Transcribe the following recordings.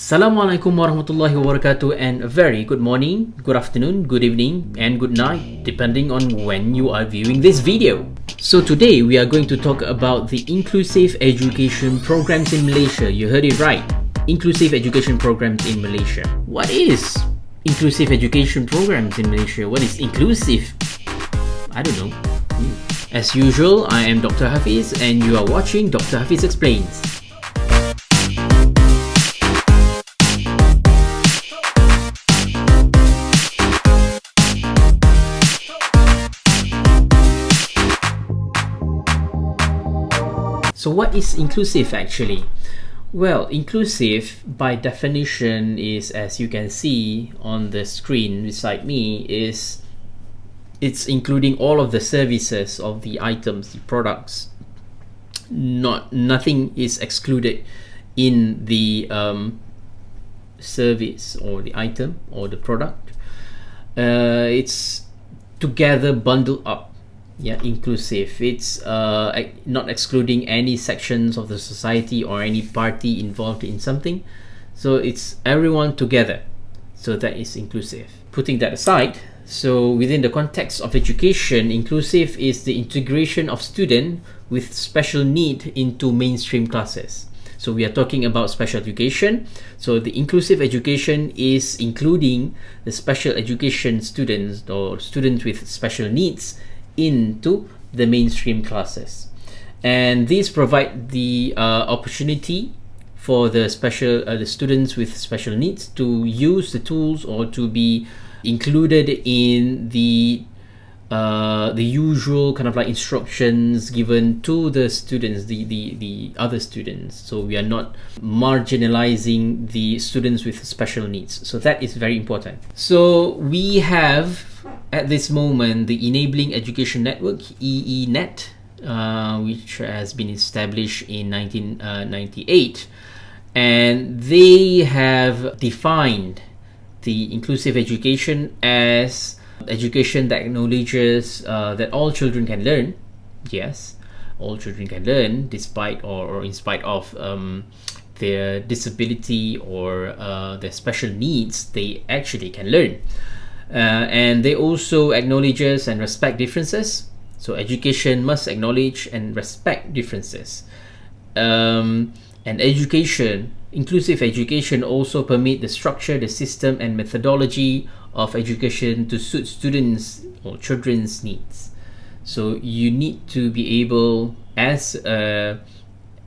Assalamualaikum warahmatullahi wabarakatuh and very good morning, good afternoon, good evening and good night depending on when you are viewing this video. So today we are going to talk about the inclusive education programs in Malaysia. You heard it right. Inclusive education programs in Malaysia. What is inclusive education programs in Malaysia? What is inclusive? I don't know. As usual, I am Dr. Hafiz and you are watching Dr. Hafiz Explains. So what is inclusive actually? Well, inclusive by definition is as you can see on the screen beside me is it's including all of the services of the items, the products. Not nothing is excluded in the um, service or the item or the product. Uh, it's together bundled up yeah inclusive. It's uh, not excluding any sections of the society or any party involved in something. So it's everyone together. So that is inclusive. Putting that aside so within the context of education inclusive is the integration of student with special need into mainstream classes. So we are talking about special education. So the inclusive education is including the special education students or students with special needs into the mainstream classes. And these provide the uh, opportunity for the special uh, the students with special needs to use the tools or to be included in the uh, the usual kind of like instructions given to the students, the, the, the other students. So we are not marginalizing the students with special needs. So that is very important. So we have at this moment the Enabling Education Network, EENet, uh, which has been established in 1998. And they have defined the inclusive education as education that acknowledges uh, that all children can learn. Yes, all children can learn despite or, or in spite of um, their disability or uh, their special needs, they actually can learn. Uh, and they also acknowledges and respect differences. So education must acknowledge and respect differences. Um, and education, inclusive education, also permit the structure, the system, and methodology of education to suit students or children's needs. So you need to be able, as a,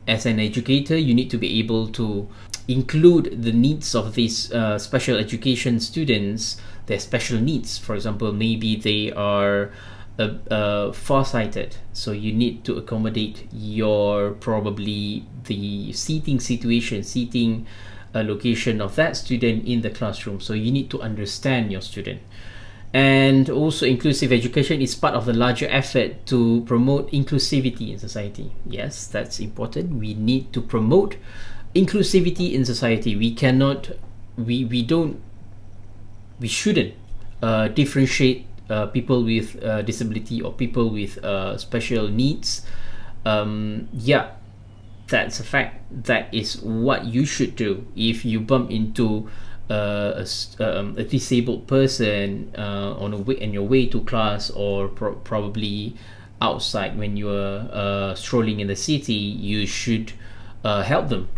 as an educator, you need to be able to include the needs of these uh, special education students their special needs. For example, maybe they are uh, uh, far-sighted, so you need to accommodate your probably the seating situation, seating uh, location of that student in the classroom. So you need to understand your student. And also, inclusive education is part of the larger effort to promote inclusivity in society. Yes, that's important. We need to promote inclusivity in society. We cannot, we, we don't we shouldn't uh, differentiate uh, people with uh, disability or people with uh, special needs. Um, yeah, that's a fact. That is what you should do if you bump into uh, a, um, a, disabled person uh, on a way in your way to class or pro- probably outside when you are strolling in the city. You should help them,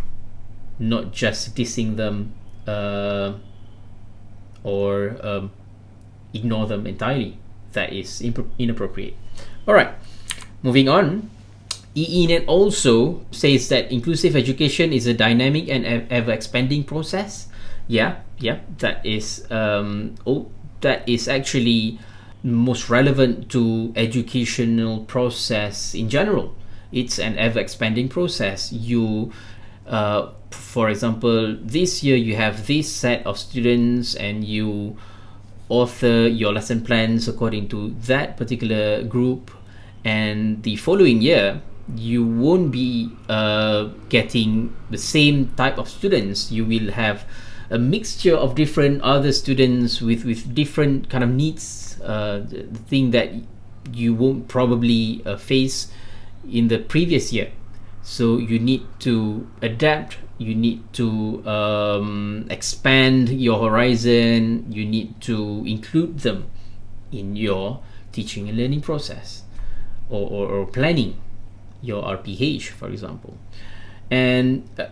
not just dissing them or um, ignore them entirely. That is inappropriate. All right, moving on. EENet also says that inclusive education is a dynamic and ever expanding process. Yeah, yeah, that is um, oh, that is actually most relevant to educational process in general. It's an ever expanding process. You uh, for example, this year you have this set of students and you author your lesson plans according to that particular group, and the following year you won't be uh, getting the same type of students. You will have a mixture of different other students with with different kind of needs. Uh, the thing that you won't probably uh, face in the previous year so you need to adapt you need to um, expand your horizon. You need to include them in your teaching and learning process or, or, or planning your rph for example. And uh,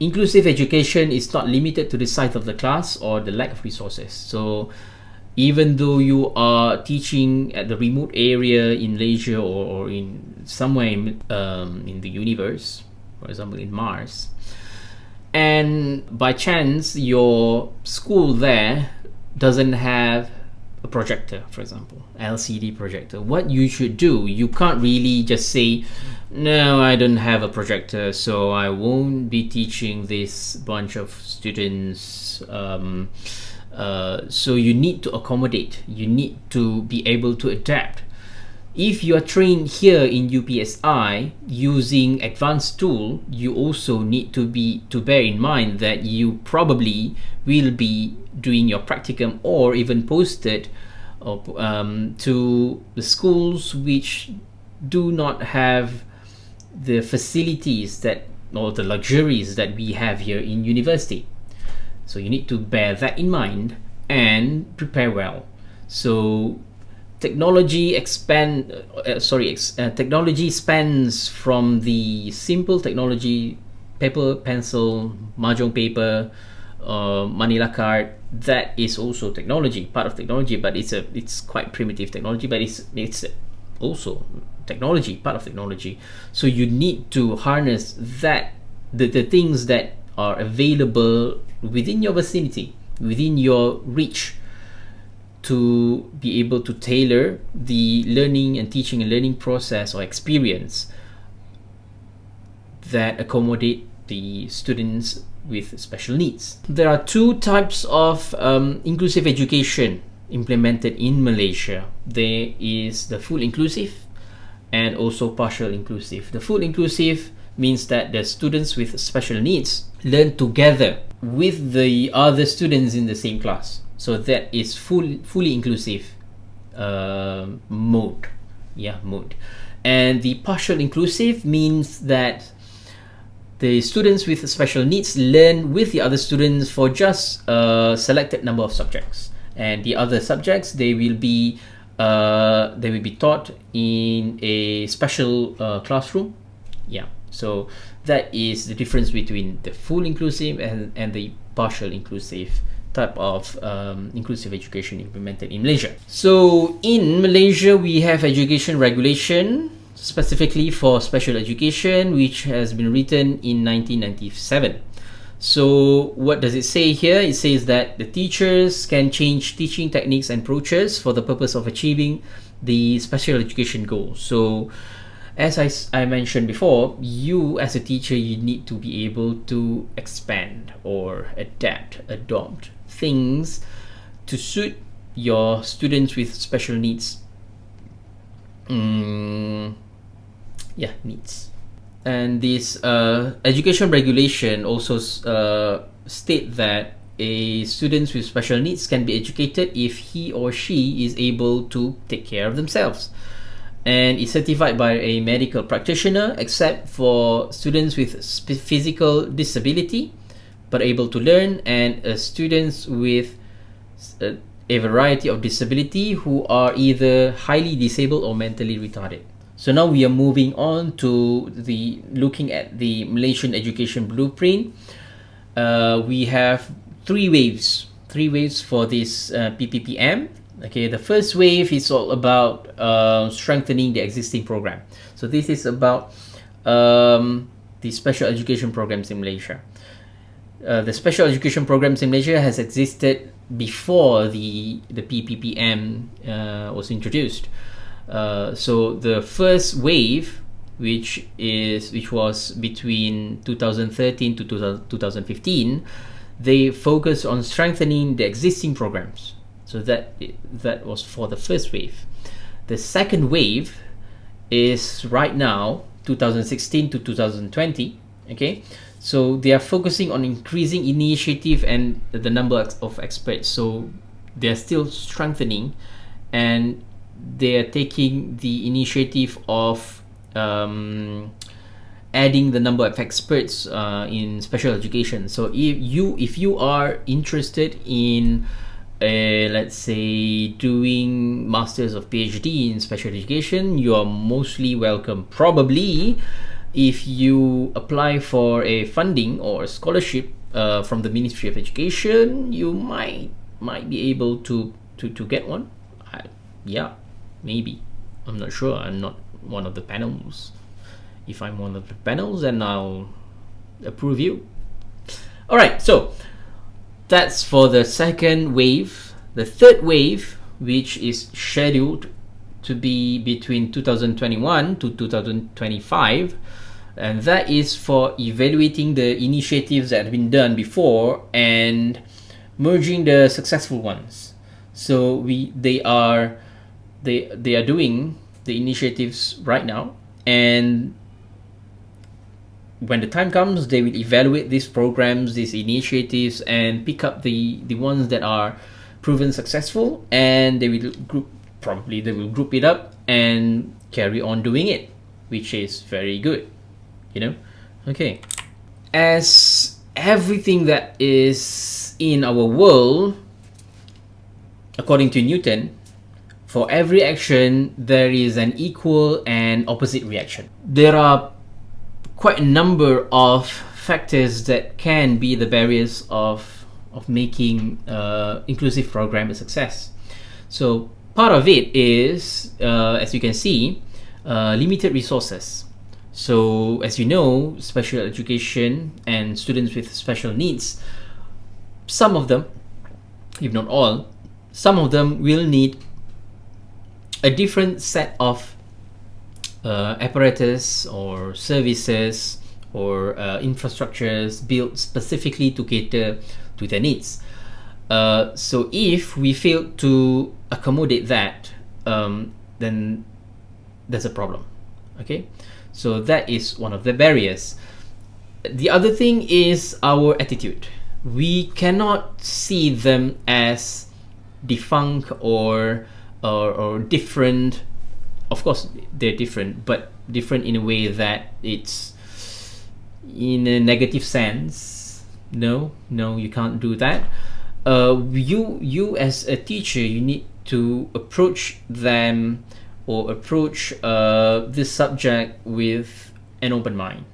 inclusive education is not limited to the size of the class or the lack of resources. So even though you are teaching at the remote area in Malaysia or, or in somewhere in, um, in the universe, for example in Mars, and by chance your school there doesn't have a projector, for example, LCD projector, what you should do, you can't really just say, no, I don't have a projector, so I won't be teaching this bunch of students. Um, uh, so you need to accommodate. You need to be able to adapt if you are trained here in UPSI using advanced tool you also need to be to bear in mind that you probably will be doing your practicum or even posted um, to the schools which do not have the facilities that or the luxuries that we have here in university so you need to bear that in mind and prepare well. So technology expand uh, uh, sorry ex, uh, technology spans from the simple technology paper pencil mahjong paper uh, manila card that is also technology part of technology but it's a it's quite primitive technology but it's it's also technology part of technology. So you need to harness that the, the things that are available within your vicinity, within your reach, to be able to tailor the learning and teaching and learning process or experience that accommodate the students with special needs. There are two types of um, inclusive education implemented in Malaysia. There is the full inclusive and also partial inclusive. The full inclusive means that the students with special needs learn together with the other students in the same class. So that is full, fully inclusive uh, mode. Yeah, mode. And the partial inclusive means that the students with special needs learn with the other students for just a selected number of subjects. And the other subjects, they will be uh, they will be taught in a special uh, classroom. Yeah. So that is the difference between the full inclusive and, and the partial inclusive type of um, inclusive education implemented in Malaysia. So in Malaysia, we have education regulation specifically for special education, which has been written in 1997. So what does it say here? It says that the teachers can change teaching techniques and approaches for the purpose of achieving the special education goals. So as I, I mentioned before, you as a teacher, you need to be able to expand or adapt, adopt things to suit your students with special needs. Mm, yeah, needs. And this uh, education regulation also uh, state that a students with special needs can be educated if he or she is able to take care of themselves and is certified by a medical practitioner except for students with physical disability but able to learn and uh, students with a, uh, a variety of disability who are either highly disabled or mentally retarded so now we are moving on to the looking at the malaysian education blueprint uh, we have three waves three waves for this uh, pppm Okay, the first wave is all about uh, strengthening the existing program. So this is about um, the special education programs in Malaysia. Uh, the special education programs in Malaysia has existed before the the PPPM uh, was introduced. Uh, so the first wave, which is which was between 2013 to 2015, they focus on strengthening the existing programs. So that that was for the first wave. The second wave is right now 2016 to 2020. Okay, so they are focusing on increasing initiative and the number of experts. So they are still strengthening, and they are taking the initiative of um, adding the number of experts uh, in special education. So if you if you are interested in uh, let's say doing masters of PhD in special education, you are mostly welcome. Probably, if you apply for a funding or a scholarship uh, from the Ministry of Education, you might might be able to to, to get one. I, yeah, maybe. I'm not sure. I'm not one of the panels. If I'm one of the panels, then I'll approve you. All right, so that's for the second wave. The third wave, which is scheduled to be between 2021 to 2025, and that is for evaluating the initiatives that have been done before and merging the successful ones. So we they are they they are doing the initiatives right now. And when the time comes they will evaluate these programs these initiatives and pick up the the ones that are proven successful. And they will group probably they will group it up and carry on doing it which is very good you know okay as everything that is in our world according to newton for every action there is an equal and opposite reaction there are quite a number of factors that can be the barriers of of making uh, inclusive program a success. So part of it is, uh, as you can see, uh, limited resources. So as you know, special education and students with special needs, some of them, if not all, some of them will need a different set of uh, apparatus or services or uh, infrastructures built specifically to cater to their needs. Uh, so if we fail to accommodate that, um, then there's a problem. Okay, so that is one of the barriers. The other thing is our attitude. We cannot see them as defunct or or, or different of course they're different but different in a way that it's in a negative sense no no you can't do that uh, you you as a teacher you need to approach them or approach uh, this subject with an open mind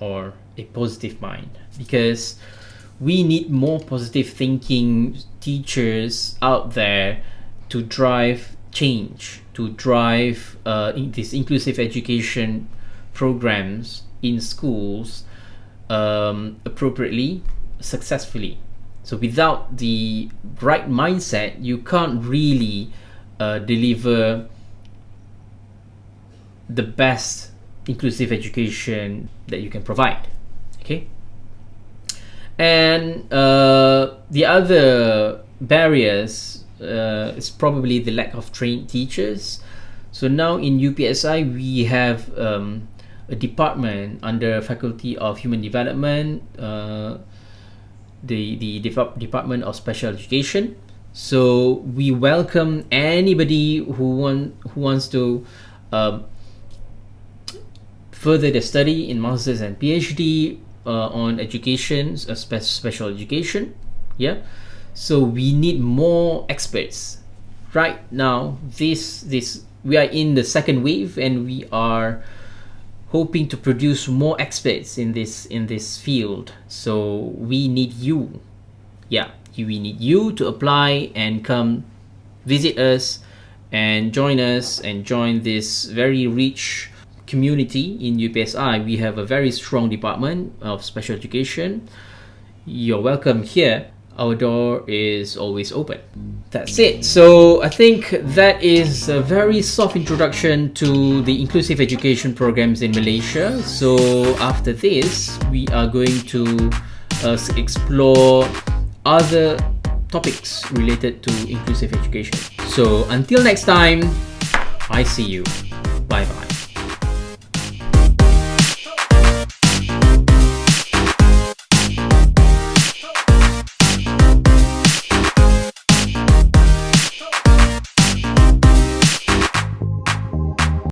or a positive mind because we need more positive thinking teachers out there to drive change to drive uh, in these inclusive education programs in schools um, appropriately, successfully. So without the right mindset, you can't really uh, deliver the best inclusive education that you can provide. Okay. And uh, the other barriers uh, is probably the lack of trained teachers. So now in UPSI we have um, a department under Faculty of Human Development, uh, the the Department of Special Education. So we welcome anybody who want who wants to uh, further their study in masters and PhD uh, on education, spe- special education. Yeah? So we need more experts. Right now this this we are in the second wave and we are hoping to produce more experts in this in this field. So we need you. Yeah we need you to apply and come visit us and join us and join this very rich community in UPSI we have a very strong department of special education you're welcome here our door is always open. That's it. So I think that is a very soft introduction to the inclusive education programs in Malaysia. So after this, we are going to uh, explore other topics related to inclusive education. So until next time, I see you.